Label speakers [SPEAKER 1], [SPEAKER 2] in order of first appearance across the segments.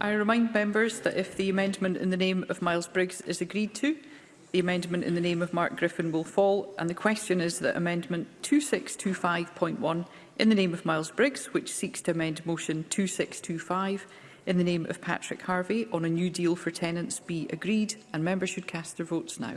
[SPEAKER 1] I remind members that if the amendment in the name of Miles Briggs is agreed to, the amendment in the name of Mark Griffin will fall, and the question is that Amendment 2625.1 in the name of Miles Briggs, which seeks to amend Motion 2625 in the name of Patrick Harvey on a new deal for tenants, be agreed, and members should cast their votes now.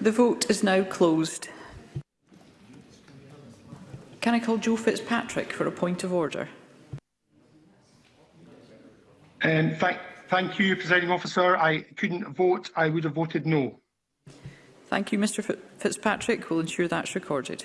[SPEAKER 1] The vote is now closed. Can I call Joe Fitzpatrick for a point of order?
[SPEAKER 2] Um, th thank you, Presiding Officer. I couldn't vote. I would have voted no.
[SPEAKER 1] Thank you, Mr Fitzpatrick. We'll ensure that's recorded.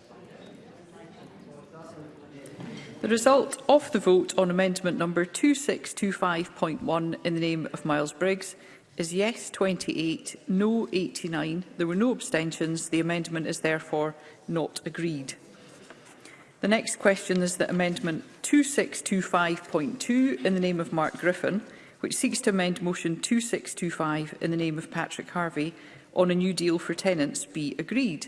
[SPEAKER 1] The result of the vote on amendment number 2625.1 in the name of Miles Briggs is yes 28, no 89. There were no abstentions. The amendment is therefore not agreed. The next question is that amendment 2625.2 in the name of Mark Griffin, which seeks to amend motion 2625 in the name of Patrick Harvey on a new deal for tenants be agreed.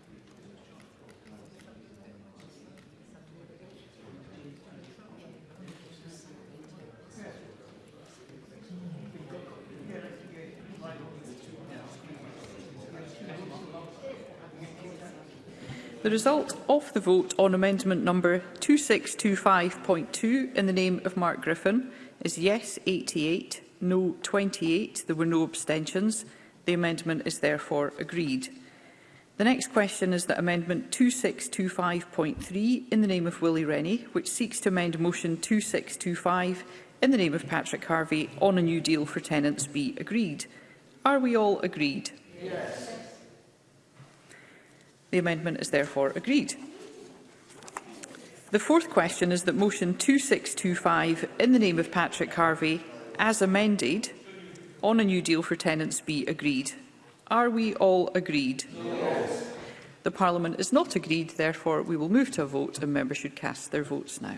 [SPEAKER 1] The result of the vote on amendment number 2625.2 in the name of Mark Griffin is yes 88, no 28. There were no abstentions. The amendment is therefore agreed. The next question is that Amendment 2625.3 in the name of Willie Rennie, which seeks to amend Motion 2625 in the name of Patrick Harvey on a new deal for tenants be agreed. Are we all agreed? Yes. The amendment is therefore agreed. The fourth question is that motion 2625 in the name of Patrick Harvey as amended on a new deal for tenants be agreed. Are we all agreed? Yes. The Parliament is not agreed, therefore we will move to a vote and members should cast their votes now.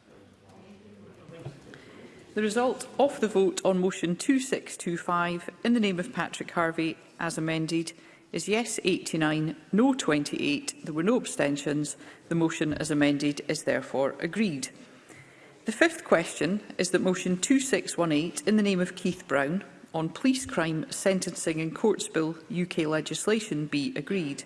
[SPEAKER 1] The result of the vote on motion 2625 in the name of Patrick Harvey as amended is yes 89, no 28. There were no abstentions. The motion as amended is therefore agreed. The fifth question is that motion 2618 in the name of Keith Brown on police crime sentencing and courts bill UK legislation be agreed.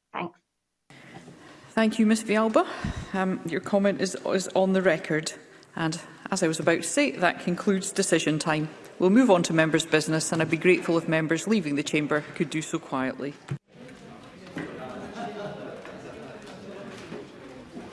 [SPEAKER 3] Thanks.
[SPEAKER 1] Thank you, Ms Vialba. Um, your comment is, is on the record. And as I was about to say, that concludes decision time. We'll move on to members' business, and I'd be grateful if members leaving the chamber could do so quietly.